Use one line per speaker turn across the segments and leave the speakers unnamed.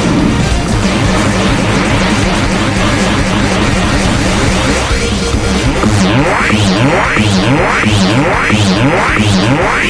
Be right, be right, be right, be right.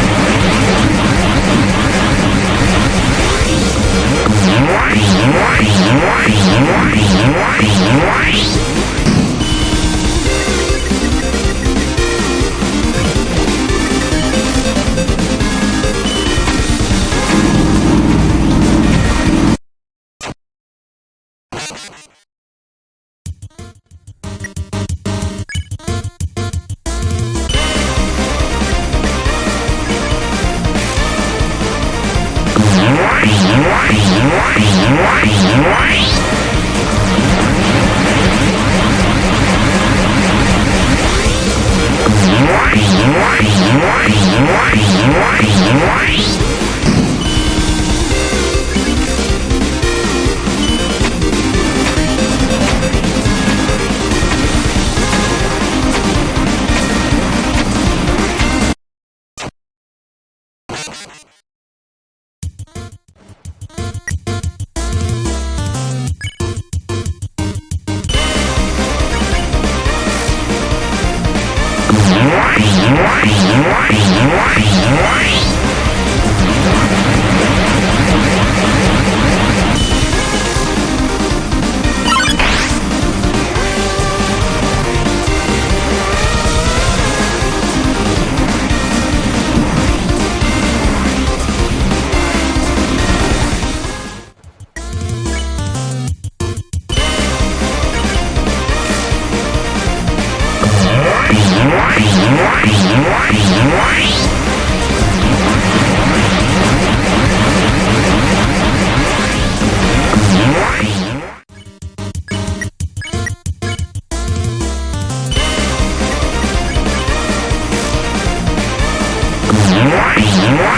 Be right, be right, be right. Why? Why? Why? Why? Why?